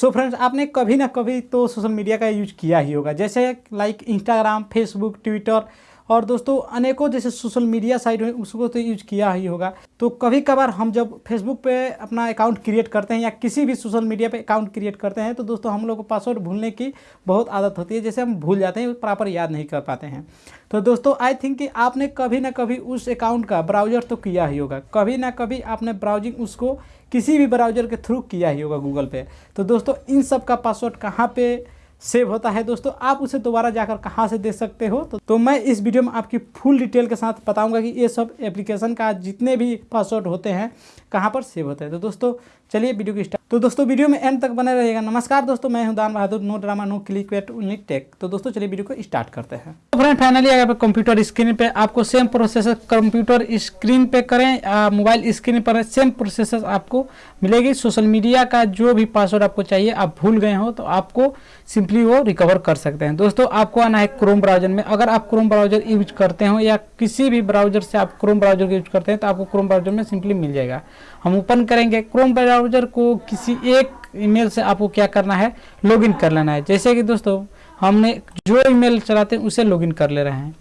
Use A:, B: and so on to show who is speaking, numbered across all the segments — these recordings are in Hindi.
A: सो so फ्रेंड्स आपने कभी ना कभी तो सोशल मीडिया का यूज़ किया ही होगा। जैसे लाइक इंस्टाग्राम फेसबुक ट्विटर और दोस्तों, अनेकों जैसे सोशल मीडिया साइट है, उसको तो यूज़ किया ही होगा। तो कभी कभार हम जब फेसबुक पे अपना अकाउंट क्रिएट करते हैं या किसी भी सोशल मीडिया पे अकाउंट क्रिएट करते हैं तो दोस्तों, हम लोग को पासवर्ड भूलने की बहुत आदत होती है, जैसे हम भूल जाते हैं प्रॉपर याद नहीं कर पाते हैं। तो दोस्तों आई थिंक कि आपने कभी ना कभी उस अकाउंट का ब्राउज़र तो किया ही होगा। कभी ना कभी आपने ब्राउजिंग उसको किसी भी ब्राउज़र के थ्रू किया ही होगा गूगल पे। तो दोस्तों, इन सब का पासवर्ड कहाँ पे सेव होता है। दोस्तों आप उसे दोबारा जाकर कहाँ से देख सकते हो? तो, तो मैं इस वीडियो में आपकी फुल डिटेल के साथ बताऊँगा कि ये सब एप्लीकेशन का जितने भी पासवर्ड होते हैं कहाँ पर सेव होते हैं। तो दोस्तों चलिए वीडियो की स्टार्ट तो दोस्तों वीडियो में एंड तक बने रहेगा नमस्कार दोस्तों मैं हूँ Dan Bahadur no drama no click wait only take तो दोस्तों चलिए वीडियो को स्टार्ट करते हैं। तो फ्रेंड फाइनली अगर कंप्यूटर स्क्रीन पे आपको सेम प्रोसेसर कंप्यूटर स्क्रीन पे करें मोबाइल स्क्रीन पर सेम प्रोसेसर आपको मिलेगी। सोशल मीडिया का जो भी पासवर्ड आपको चाहिए आप भूल गए हो तो आपको सिंपली वो रिकवर कर सकते हैं। दोस्तों, आपको आना है क्रोम ब्राउज़र में। अगर आप क्रोम ब्राउज़र यूज़ करते हो या किसी भी ब्राउज़र से आप क्रोम ब्राउज़र यूज़ करते हैं तो आपको क्रोम ब्राउज़र में सिंपली मिल जाएगा। हम ओपन करेंगे। क्रोम ब्राउज़र को किसी एक ईमेल से आपको क्या करना है? लॉगिन कर लेना है। जैसे कि दोस्तों, हमने जो ईमेल चलाते हैं, उसे लॉगिन कर ले रहे हैं।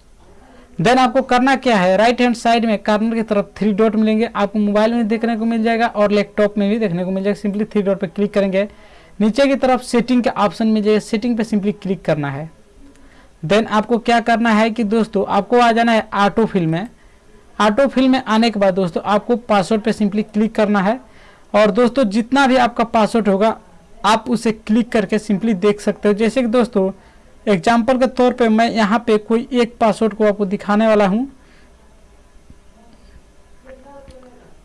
A: देन आपको करना क्या है? राइट हैंड साइड में कार्नर की तरफ़ थ्री डॉट मिलेंगे। आपको मोबाइल में देखने को मिल जाएगा और लैपटॉप में भी देखने को मिल जाएगा। सिंपली थ्री डॉट पर क्लिक करेंगे। नीचे की तरफ़ सेटिंग के ऑप्शन में जाएगा सेटिंग पे सिंपली क्लिक करना है। देन आपको क्या करना है कि दोस्तों, आपको आ जाना है ऑटो फिल में। ऑटो फिल में आने के बाद दोस्तों, आपको पासवर्ड पे सिंपली क्लिक करना है। और दोस्तों, जितना भी आपका पासवर्ड होगा, आप उसे क्लिक करके सिंपली देख सकते हो। जैसे कि दोस्तों एग्ज़ाम्पल के तौर पे मैं यहाँ पे कोई एक पासवर्ड को आपको दिखाने वाला हूँ।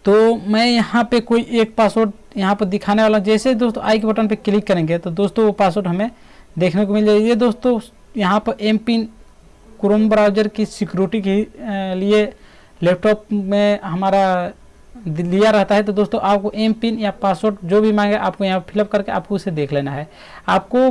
A: तो मैं यहाँ पे कोई एक पासवर्ड यहाँ पर दिखाने वाला हूँ। जैसे दोस्तों आई के बटन पे क्लिक करेंगे तो दोस्तों वो पासवर्ड हमें देखने को मिल जाएगी। ये दोस्तों, यहाँ पर एम पिन क्रोम ब्राउज़र की सिक्योरिटी के लिए लैपटॉप में हमारा लिया रहता है। तो दोस्तों, आपको एम पिन या पासवर्ड जो भी मांगे, आपको यहाँ फिलअप करके आपको उसे देख लेना है। आपको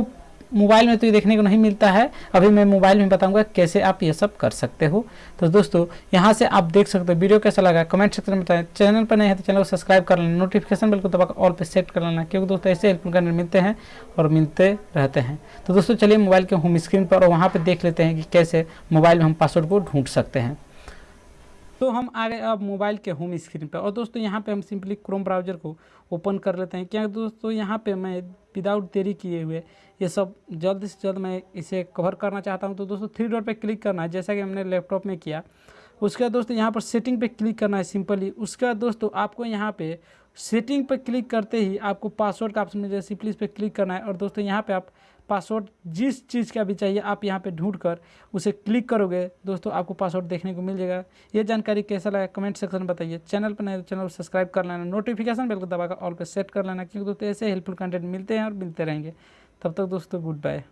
A: मोबाइल में तो ये देखने को नहीं मिलता है। अभी मैं मोबाइल में बताऊँगा कैसे आप ये सब कर सकते हो। तो दोस्तों, यहाँ से आप देख सकते हो वीडियो कैसा लगा। कमेंट सेक्शन में बताएँ। चैनल पर नहीं है तो चैनल को सब्सक्राइब कर लेना। नोटिफिकेशन बिल्कुल दबाकर ऑल पर सेट कर लेना, क्योंकि दोस्तों ऐसे हेल्पफुल कंटेंट मिलते हैं और मिलते रहते हैं। तो दोस्तों, चलिए मोबाइल के होम स्क्रीन पर और वहाँ पर देख लेते हैं कि कैसे मोबाइल में हम पासवर्ड को ढूंढ सकते हैं। तो हम आ गए अब मोबाइल के होम स्क्रीन पर और दोस्तों, यहाँ पे हम सिंपली क्रोम ब्राउज़र को ओपन कर लेते हैं। क्या दोस्तों, यहाँ पे मैं विदाउट देरी किए हुए ये सब जल्द से जल्द मैं इसे कवर करना चाहता हूँ। तो दोस्तों थ्री डॉट पर क्लिक करना है जैसा कि हमने लैपटॉप में किया। उसके दोस्तों यहाँ पर सेटिंग पे क्लिक करना है सिंपली उसके दोस्तों आपको यहाँ पे सेटिंग पे क्लिक करते ही आपको पासवर्ड का ऑप्शन मिल जाए सिंपली इस पर क्लिक करना है। और दोस्तों, यहाँ पे आप पासवर्ड जिस चीज़ का भी चाहिए, आप यहाँ पे ढूंढ कर उसे क्लिक करोगे, दोस्तों, आपको पासवर्ड देखने को मिल जाएगा। ये जानकारी कैसा लगा कमेंट सेक्शन में बताइए। चैनल पर नहीं तो चैनल को सब्सक्राइब कर लेना नोटिफिकेशन बिल्कुल दबाकर ऑल पे सेट कर लेना, क्योंकि दोस्तों, ऐसे हेल्पफुल कंटेंट मिलते हैं और मिलते रहेंगे। तब तक दोस्तों गुड बाय